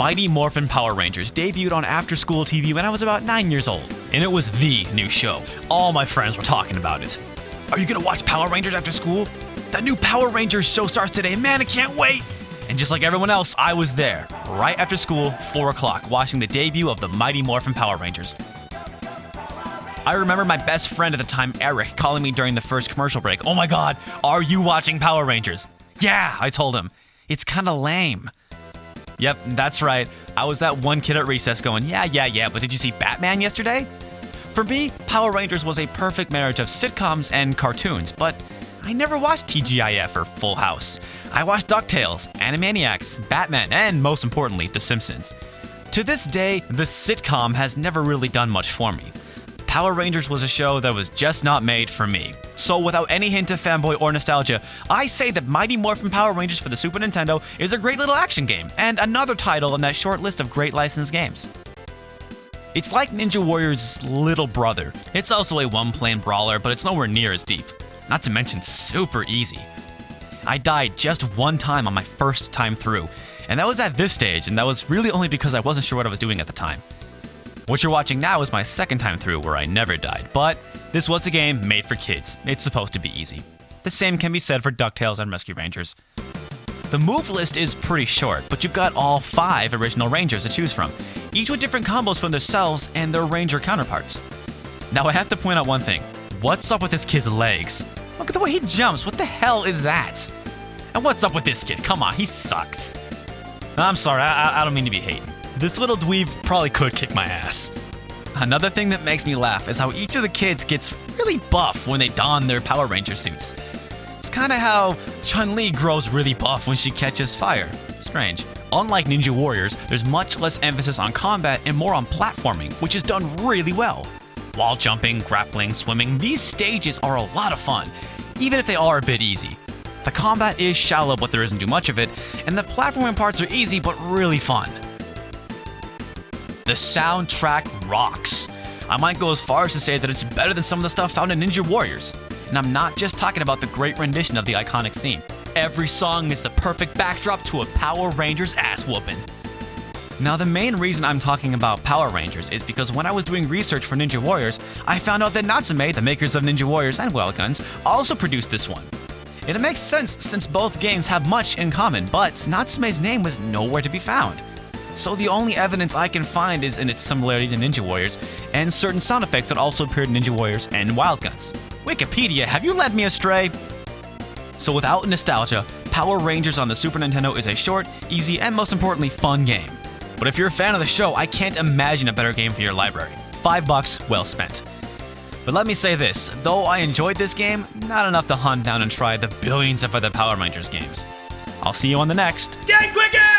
Mighty Morphin Power Rangers debuted on after school TV when I was about 9 years old, and it was the new show. All my friends were talking about it. Are you gonna watch Power Rangers after school? That new Power Rangers show starts today, man, I can't wait! And just like everyone else, I was there, right after school, 4 o'clock, watching the debut of the Mighty Morphin Power Rangers. I remember my best friend at the time, Eric, calling me during the first commercial break. Oh my god, are you watching Power Rangers? Yeah, I told him. It's kinda lame. Yep, that's right. I was that one kid at recess going, yeah, yeah, yeah, but did you see Batman yesterday? For me, Power Rangers was a perfect marriage of sitcoms and cartoons, but I never watched TGIF or Full House. I watched DuckTales, Animaniacs, Batman, and most importantly, The Simpsons. To this day, the sitcom has never really done much for me. Power Rangers was a show that was just not made for me. So without any hint of fanboy or nostalgia, I say that Mighty Morphin Power Rangers for the Super Nintendo is a great little action game, and another title in that short list of great licensed games. It's like Ninja Warrior's little brother. It's also a one-plane brawler, but it's nowhere near as deep. Not to mention super easy. I died just one time on my first time through, and that was at this stage, and that was really only because I wasn't sure what I was doing at the time. What you're watching now is my second time through where I never died, but this was a game made for kids. It's supposed to be easy. The same can be said for DuckTales and Rescue Rangers. The move list is pretty short, but you've got all five original Rangers to choose from, each with different combos from themselves and their Ranger counterparts. Now I have to point out one thing. What's up with this kid's legs? Look at the way he jumps, what the hell is that? And what's up with this kid? Come on, he sucks. I'm sorry, I, I don't mean to be hating. This little dweeb probably could kick my ass. Another thing that makes me laugh is how each of the kids gets really buff when they don their Power Ranger suits. It's kind of how Chun-Li grows really buff when she catches fire. Strange. Unlike Ninja Warriors, there's much less emphasis on combat and more on platforming, which is done really well. Wall jumping, grappling, swimming, these stages are a lot of fun, even if they are a bit easy. The combat is shallow, but there isn't too much of it, and the platforming parts are easy but really fun. The soundtrack rocks. I might go as far as to say that it's better than some of the stuff found in Ninja Warriors. And I'm not just talking about the great rendition of the iconic theme. Every song is the perfect backdrop to a Power Rangers ass whooping. Now, the main reason I'm talking about Power Rangers is because when I was doing research for Ninja Warriors, I found out that Natsume, the makers of Ninja Warriors and Wild Guns, also produced this one. And it makes sense since both games have much in common, but Natsume's name was nowhere to be found. So the only evidence I can find is in its similarity to Ninja Warriors, and certain sound effects that also appeared in Ninja Warriors and Wild Guns. Wikipedia, have you led me astray? So without nostalgia, Power Rangers on the Super Nintendo is a short, easy, and most importantly, fun game. But if you're a fan of the show, I can't imagine a better game for your library. Five bucks, well spent. But let me say this, though I enjoyed this game, not enough to hunt down and try the billions of other Power Rangers games. I'll see you on the next. Get quicker!